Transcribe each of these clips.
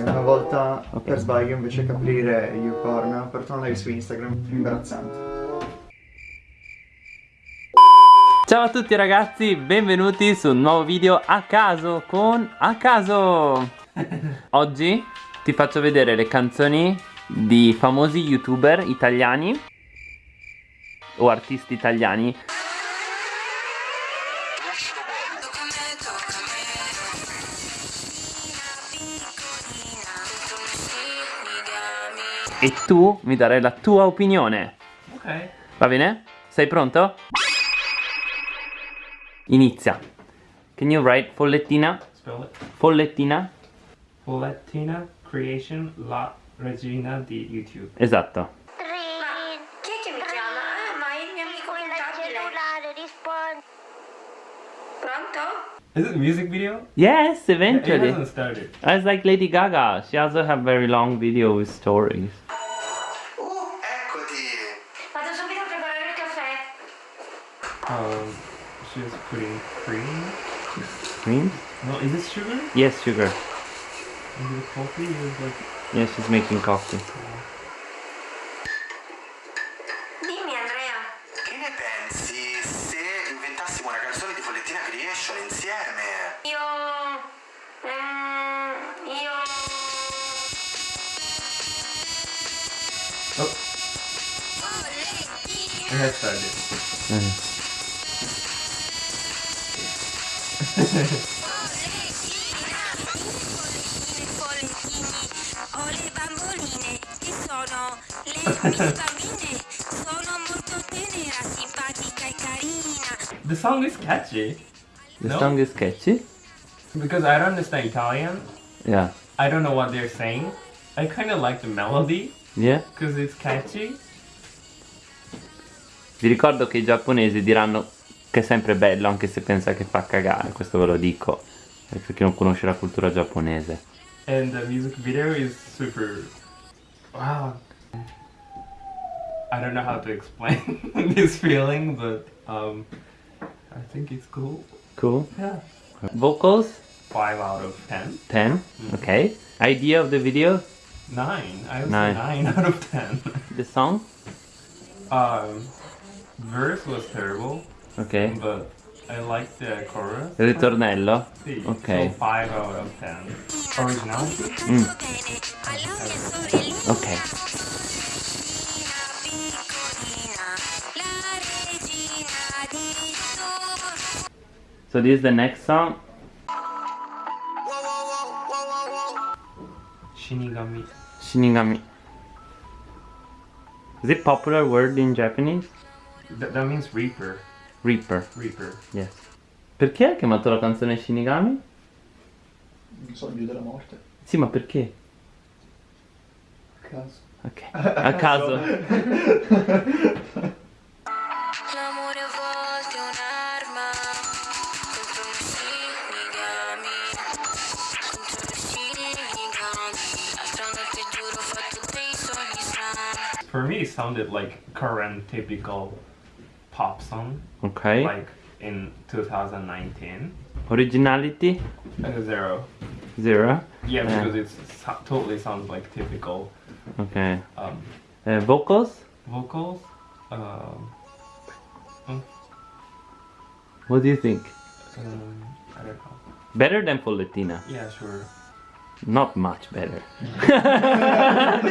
Una volta Ok. per sbaglio invece che aprire YouPorn ho aperto una live su Instagram imbarazzante. Ciao a tutti ragazzi, benvenuti su un nuovo video a caso con A caso Oggi ti faccio vedere le canzoni di famosi youtuber italiani o artisti italiani e tu mi darai la tua opinione Ok. Va bene? Sei pronto? Inizia Can you write follettina? Spell it. Follettina? Follettina Creation La Regina di YouTube. Esatto? Is it a music video? Yes, It eventually hasn't started. It's like Lady Gaga She also have very long video with stories she's putting cream. Cream? No, is this sugar? Yes, sugar Is it coffee? Is like Yes, she's making coffee Dimmi Andrea. Che ne pensi se inventassimo una canzone di Follettina Creation insieme? Io... Mm, io... oh. It has started. Ho le The song is catchy. The No? song is catchy? Because I don't understand Italian. Yeah I don't know what they're saying. I kind of like the melody Yeah? because it's catchy. Vi ricordo che i giapponesi diranno che è sempre bello anche se pensa che fa cagare Questo ve lo dico eh, Per chi non conosce la cultura giapponese And the music video is super. Wow. I don't know how to explain this feeling, but um, I think it's cool. Cool Yeah. Vocals? 5 out of 10. 10 Okay Idea of the video? 9. I would Nine. say 9 out of 10. The song? um, verse was terrible, Ok but I liked the chorus. Il ritornello? Sì, Ok. So 5 out of 10. Originality? Canto bene alla mia mm. sorellina Ok piccolina, la regina di tutto. So this is the next song Shinigami. Shinigami Is it popular word in Japanese? Th- that means reaper. Reaper. Reaper. Yes. Perché hai chiamato la canzone Shinigami? Il sogno della morte. Sì, ma perché? A caso. Ok. A, a caso. caso. For me, it sounded like current typical pop song, Ok like in 2019. Originality? Uh, zero. Zero Yeah, because it so- totally sounds like typical Ok um, Eh, Vocals? vocals. Um, What do you think? um, I don't know. Better than Follettina? Yeah, sure. Not much better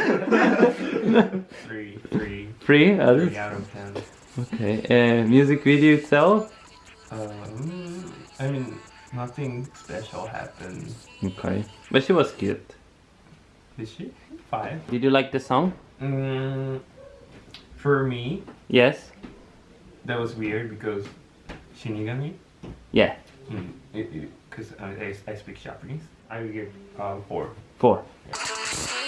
Three, three, Three? others? three out of ten. Okay uh, Music video itself? Um, I mean, nothing special happened. Okay But she was cute Did she? Five. Did you like the song? Mm, for me, Yes? that was weird because Shinigami. Yeah Mm, because I, I, I speak Japanese. I would give uh, four. Four Contro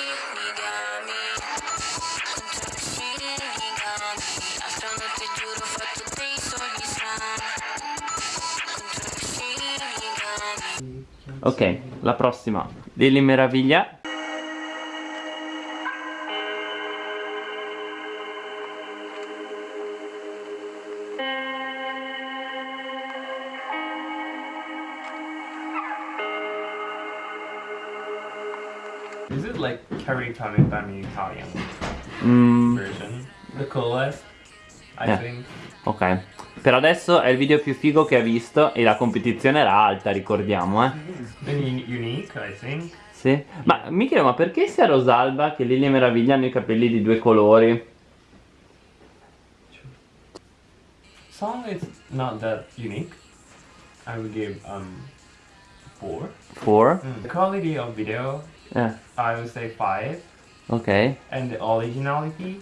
Ok, la prossima. Lily Meraviglia. Is it like Carrie Kamikami Italian Mm, version? The coolest, Think. ok. Per adesso è il video più figo che ha visto e la competizione era alta, ricordiamo, eh. Unique, I think. Sì. Ma mi chiedo, ma perché sia Rosalba che Lily Meraviglia hanno i capelli di due colori? Song is not that unique. I would give um four. Four? The quality of video, Eh, I would say five, ok. and the originality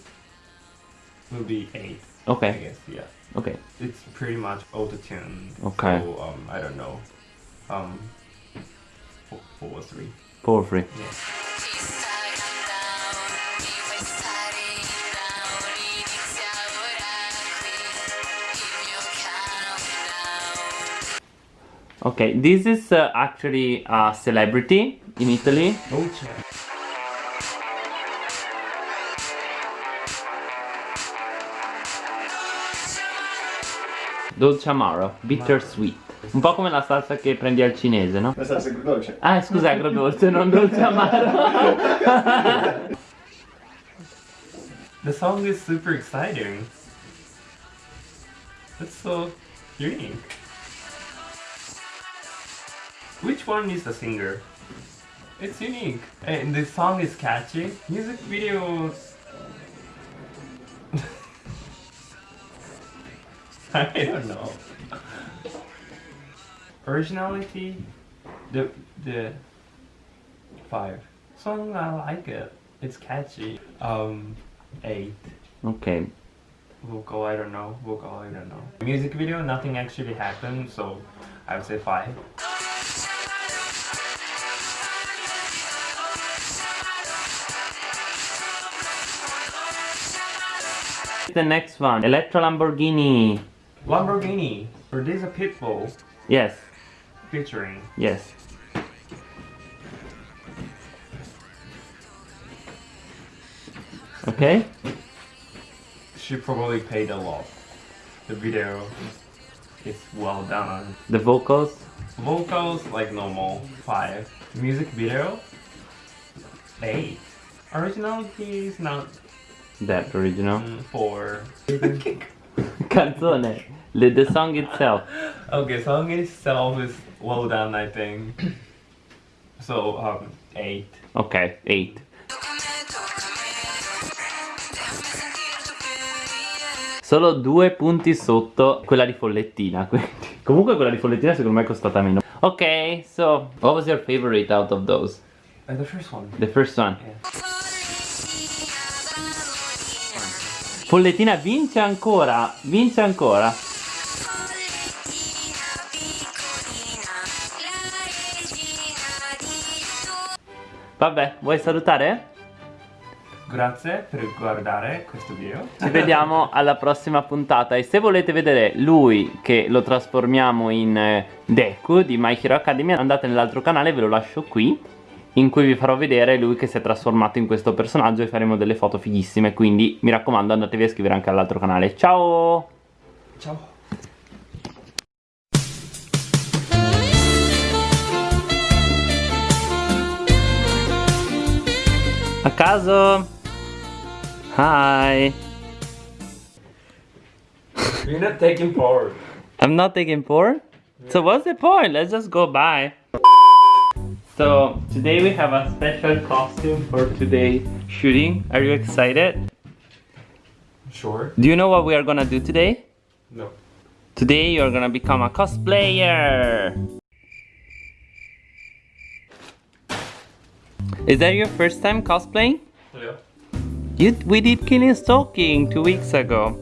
will be eight. I Ok, guess, yeah. ok. It's pretty much auto tune. Okay. So um, I don't know. Um, four, four or three. Four free. Yeah. Ok, this is uh, actually a celebrity in Italy. Oh, check. Dolce Amaro, bittersweet. Un po' come la salsa che prendi al cinese, no? La salsa agrodolce. Ah, scusa, agrodolce, non dolce amaro. The song is super exciting. That's so unique. Which one is the singer? It's unique. And the song is catchy. Music videos. I don't know. Originality. The the five. Song I like it. It's catchy. Um, eight. ok, Vocal, I don't know. Vocal, I don't know. Music video, nothing actually happened, so I would say five. the next one, Elettra Lamborghini. Lamborghini, or this a Pitbull Yes, featuring. yes. Ok? She probably paid a lot. The video is well done. The vocals? Vocals like normal, five. Music video, eight. Originality is not That original. mm, four. Canzone. The, the song itself. Okay, song itself is well done, I think. So, um, eight. Ok, 8. Solo due punti sotto quella di Follettina. quindi. Comunque quella di Follettina secondo me è costata meno. Ok, so what was your favorite out of those? Uh, the first one. The first one. Yeah. Follettina vince ancora, vince ancora. Vabbè, vuoi salutare? Grazie per guardare questo video. Ci vediamo alla prossima puntata e se volete vedere lui che lo trasformiamo in eh, Deku di My Hero Academia andate nell'altro canale, ve lo lascio qui in cui vi farò vedere lui che si è trasformato in questo personaggio e faremo delle foto fighissime quindi mi raccomando andatevi a iscrivere anche all'altro canale ciao Ciao. A caso hi You're not taking part. I'm not taking four so what's the point let's just go by so today we have a special costume for today's shooting are you excited Sure. Do you know what we are gonna do today? No. Today you're gonna become a cosplayer! Is that your first time cosplaying? Yeah. You, we did Killing Stalking two weeks ago.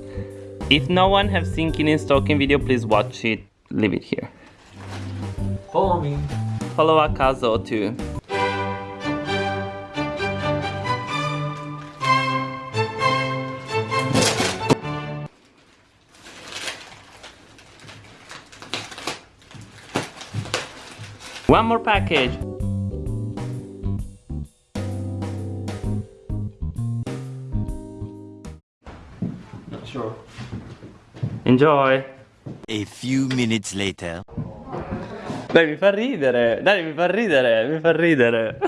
If no one has seen Killing Stalking video, please watch it. Leave it here. Follow me. Follow Akazo too. One more package. Enjoy. A few minutes later. Dai, mi fa ridere. Dai, mi fa ridere. Mi fa ridere.